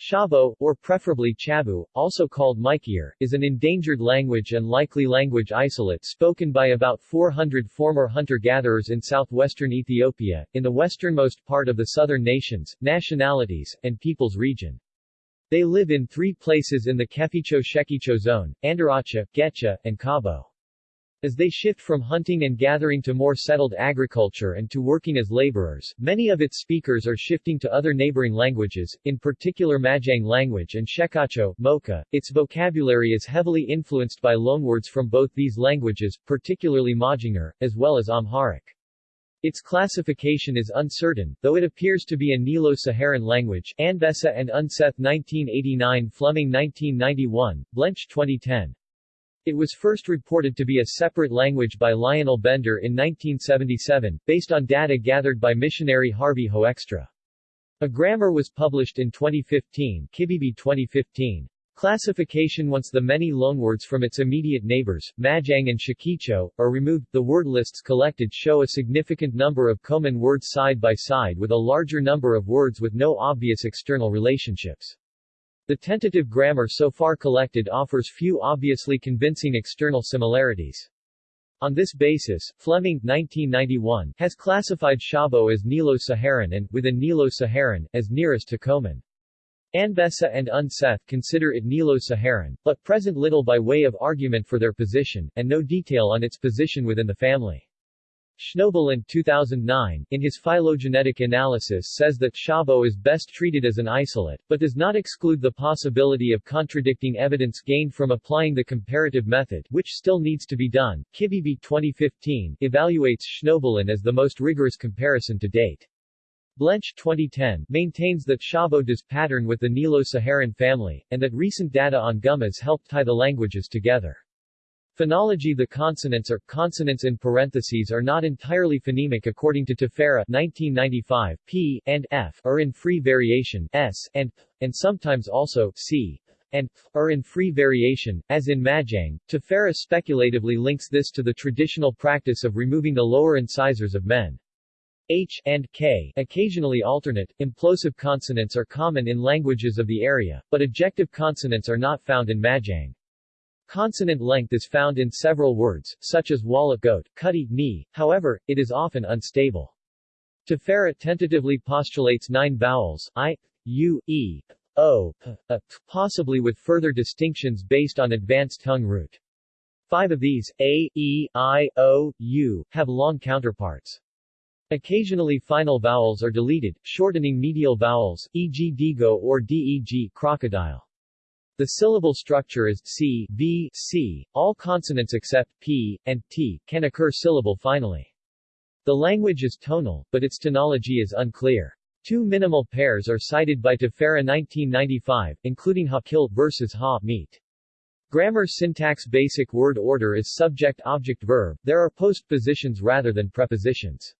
Shabo, or preferably Chabu, also called Mykir, is an endangered language and likely language isolate spoken by about 400 former hunter-gatherers in southwestern Ethiopia, in the westernmost part of the southern nations, nationalities, and peoples region. They live in three places in the Keficho-Shekicho zone, Andaracha, Getcha, and Kabo. As they shift from hunting and gathering to more settled agriculture and to working as laborers, many of its speakers are shifting to other neighboring languages, in particular Majang language and Shekacho, Mocha. Its vocabulary is heavily influenced by loanwords from both these languages, particularly Majangar, as well as Amharic. Its classification is uncertain, though it appears to be a Nilo-Saharan language Anbessa and Unseth 1989 Fleming 1991, Blench 2010. It was first reported to be a separate language by Lionel Bender in 1977, based on data gathered by missionary Harvey Hoekstra. A grammar was published in 2015 Kibebe 2015. Classification Once the many loanwords from its immediate neighbors, Majang and Shekicho, are removed, the word lists collected show a significant number of common words side by side with a larger number of words with no obvious external relationships. The tentative grammar so far collected offers few obviously convincing external similarities. On this basis, Fleming 1991, has classified Shabo as Nilo-Saharan and, within Nilo-Saharan, as nearest to Koman. Anbessa and Unseth consider it Nilo-Saharan, but present little by way of argument for their position, and no detail on its position within the family. Schnoebelen 2009, in his phylogenetic analysis says that Shabo is best treated as an isolate, but does not exclude the possibility of contradicting evidence gained from applying the comparative method, which still needs to be done. Kibebe 2015 evaluates Schnoebelen as the most rigorous comparison to date. Blench 2010 maintains that Shabo does pattern with the Nilo-Saharan family, and that recent data on Gumuz helped tie the languages together. Phonology The consonants or consonants in parentheses are not entirely phonemic according to Tefera 1995, p and f are in free variation s and p, and sometimes also c and p are in free variation, as in Majang. Tefera speculatively links this to the traditional practice of removing the lower incisors of men. H and K occasionally alternate. Implosive consonants are common in languages of the area, but ejective consonants are not found in Majang. Consonant length is found in several words, such as walla goat, cutty knee, however, it is often unstable. Tefera tentatively postulates nine vowels, i, u, e, o, p, a, p, possibly with further distinctions based on advanced tongue root. Five of these, a, e, i, o, u, have long counterparts. Occasionally final vowels are deleted, shortening medial vowels, e.g. digo or deg crocodile. The syllable structure is c, v, c. All consonants except p and t can occur syllable finally. The language is tonal, but its tonology is unclear. Two minimal pairs are cited by Tefera 1995, including ha-kill versus ha-meet. Grammar syntax basic word order is subject-object-verb, there are postpositions rather than prepositions.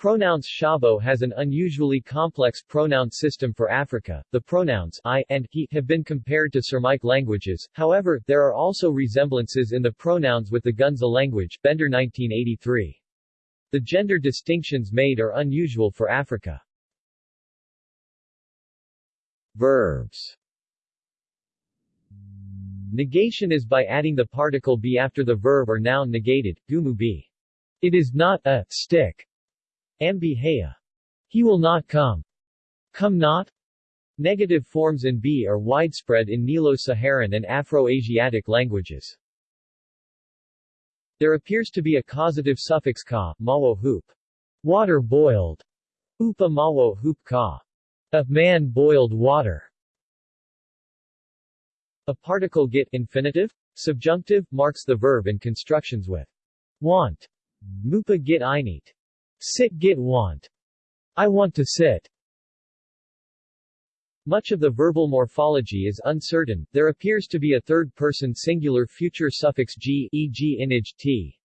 Pronouns Shabo has an unusually complex pronoun system for Africa. The pronouns I and he have been compared to Surmic languages, however, there are also resemblances in the pronouns with the Gunza language Bender 1983. The gender distinctions made are unusual for Africa. Verbs Negation is by adding the particle be after the verb or noun negated, gumu be. It is not a stick Ambihaya. He will not come. Come not. Negative forms in B are widespread in Nilo-Saharan and Afro-Asiatic languages. There appears to be a causative suffix ka, mawo hoop. Water boiled. Upa mawo hoop ka. A man boiled water. A particle get infinitive, subjunctive, marks the verb in constructions with want. Mupa get einit. Sit get want. I want to sit. Much of the verbal morphology is uncertain, there appears to be a third-person singular future suffix g e.g. inage t.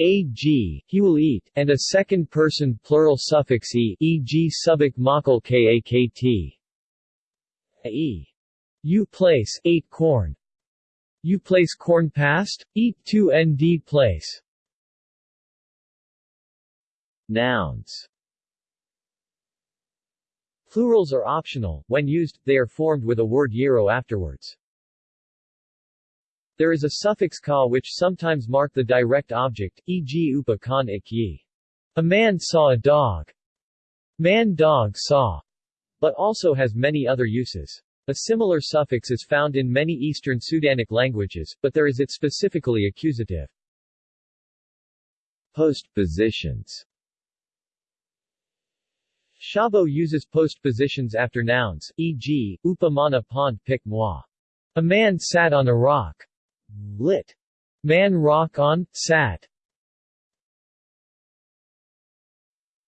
ag, he will eat, and a second-person plural suffix e e.g. subik makal kakt. e. You place, ate corn. You place corn past? Eat to nd place. Nouns Plurals are optional, when used, they are formed with a word yero afterwards. There is a suffix ka which sometimes mark the direct object, e.g. upa kan ikyi. A man saw a dog. Man dog saw, but also has many other uses. A similar suffix is found in many Eastern Sudanic languages, but there is it specifically accusative. Postpositions Shabo uses postpositions after nouns, e.g., upamana pond pik moi. A man sat on a rock. Lit. Man rock on, sat.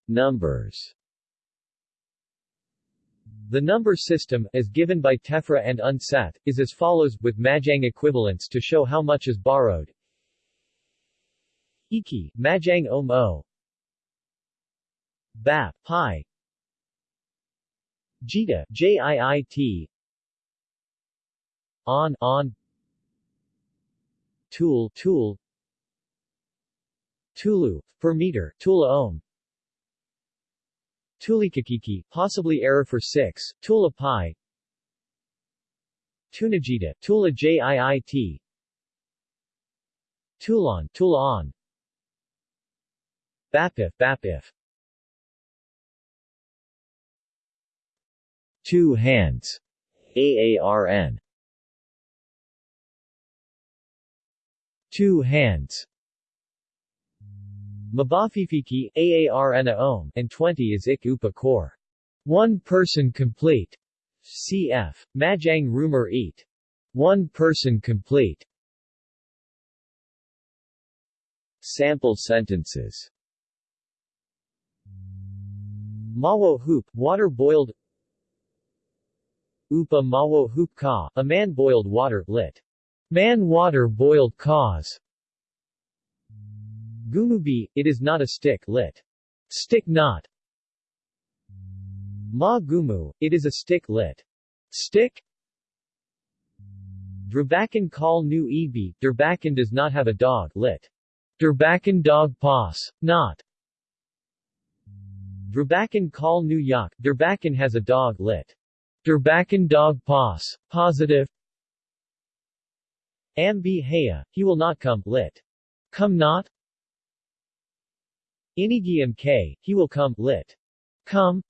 Numbers The number system, as given by Tefera and Unseth, is as follows, with Majang equivalents to show how much is borrowed. Iki, Majang Om O. Bap, Pi, Jita, JIIT On, On. Tool, Tool. Tulu, per meter, Tula ohm. Tulikakiki, possibly error for 6, Tula pi. Tunajita, Tula JIIT Tulon, Tula on. Bapif, Bapif Two hands. AARN. Two hands. Mabafifiki, AARN Ohm, and 20 is Ik Upa Core. One person complete. CF. Majang Rumor Eat. One person complete. Sample sentences Mawo hoop, water boiled Upa mawo hoop ka, a man boiled water, lit. Man water boiled cause. Gumubi, it is not a stick, lit. Stick not. Ma gumu, it is a stick, lit. Stick. Drabakan call nu ebi, Durbakan does not have a dog, lit. Durbakan dog pass, not. Drabakan call nu yak, Durbakan has a dog, lit. Durbakan dog pos. Positive Ambi haya, he will not come, lit. Come not Inigiam k, he will come, lit. Come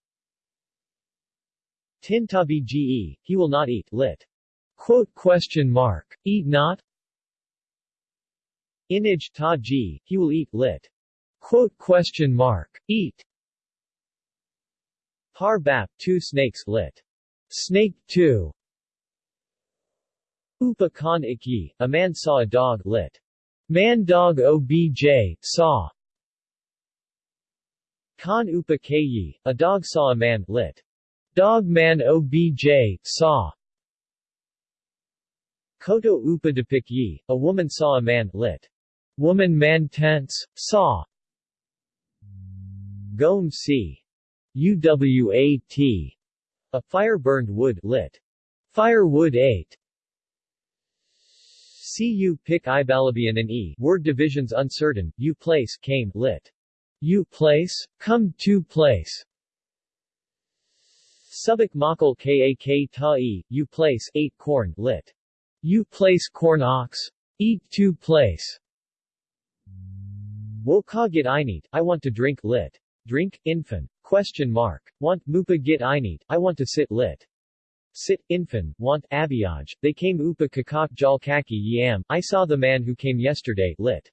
Tintabi ge, he will not eat, lit. Quote question mark. Eat not Inij ta ji, he will eat, lit. Quote question mark. Eat Par bap, two snakes, lit. Snake 2 Upa Khan Iki, a man saw a dog, lit. Man dog obj, saw. Khan Upa Kayi, a dog saw a man, lit. Dog man obj, saw. Koto Upa Depik Yi, a woman saw a man, lit. Woman man tense, saw. Gom C. UWAT a fire burned wood lit. Firewood 8. Cu pick Ibalabian and E, word divisions uncertain, U place came lit. U place, come to place. Subak makal kak ta e, U place 8 corn lit. U place corn ox. Eat to place. Woka get I need, I want to drink lit. Drink, infant. Question mark. Want, mupa git init, I want to sit lit. Sit, infan, want, abiyaj, they came upa kakak jal kaki yam, I saw the man who came yesterday, lit.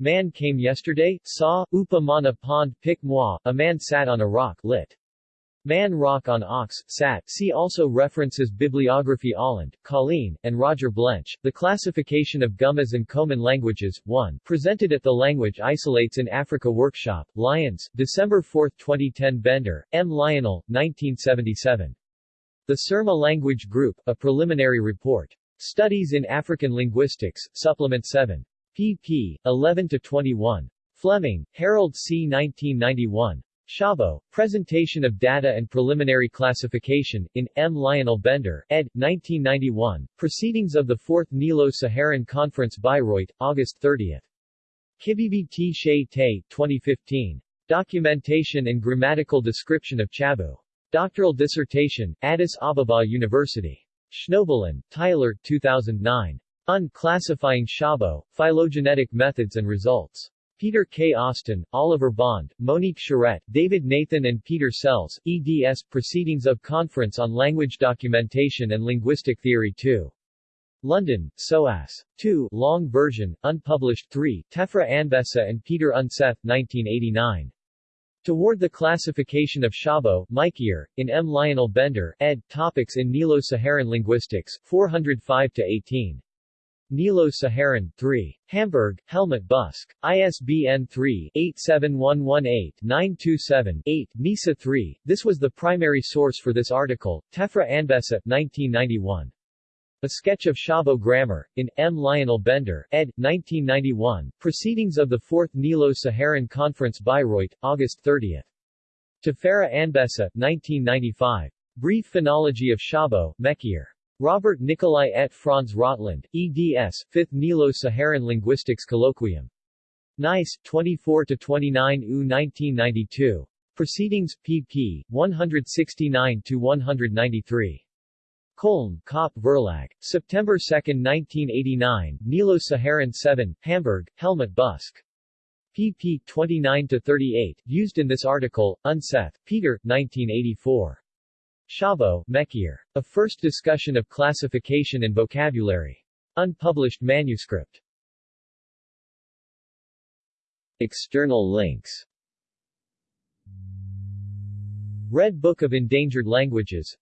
Man came yesterday, saw, upa mana pond pik moi, a man sat on a rock, lit. Man Rock on Ox, Sat. See also references Bibliography Ahland, Colleen, and Roger Blench. The Classification of Gumuz and Koman Languages, 1. Presented at the Language Isolates in Africa Workshop, Lyons, December 4, 2010 Bender, M. Lionel, 1977. The Surma Language Group, A Preliminary Report. Studies in African Linguistics, Supplement 7. pp. 11-21. Fleming, Harold C. 1991. Shabo, Presentation of Data and Preliminary Classification, in, M. Lionel Bender, ed. 1991, Proceedings of the Fourth Nilo-Saharan Conference Bayreuth, August 30. Kibebe T. Shea Te, 2015. Documentation and Grammatical Description of Chabu. Doctoral dissertation, Addis Ababa University. Schnoebelen, Tyler, 2009. Unclassifying Phylogenetic Methods and Results. Peter K. Austin, Oliver Bond, Monique Charette, David Nathan and Peter Sells, eds. Proceedings of Conference on Language Documentation and Linguistic Theory 2. London, SOAS. 2, long version, unpublished 3, Tefera Anbessa and Peter Unseth, 1989. Toward the Classification of Shabo, Mikeyer, in M. Lionel Bender, ed. Topics in Nilo-Saharan Linguistics, 405-18. Nilo-Saharan, 3. Hamburg, Helmut Buske. ISBN 3-87118-927-8, NISA 3. This was the primary source for this article, Tefera Anbessa, 1991. A Sketch of Shabo Grammar, in, M. Lionel Bender, ed. 1991, Proceedings of the Fourth Nilo-Saharan Conference Bayreuth, August 30. Tefera Anbessa, 1995. Brief Phonology of Shabo, Mekir. Robert Nicolai et Franz Rottland, eds., 5th Nilo-Saharan Linguistics Colloquium. Nice, 24-29 U 1992. Proceedings, pp. 169-193. Köln, Köppe Verlag. September 2, 1989, Nilo-Saharan 7, Hamburg, Helmut Buske. pp. 29-38, used in this article, Unseth, Peter, 1984. Shabo, Mekir. A first discussion of classification and vocabulary. Unpublished manuscript. External links Red Book of Endangered Languages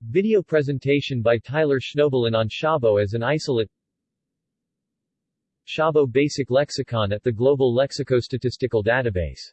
Video presentation by Tyler Schnoebelen on Shabo as an isolate Shabo Basic Lexicon at the Global Lexicostatistical Database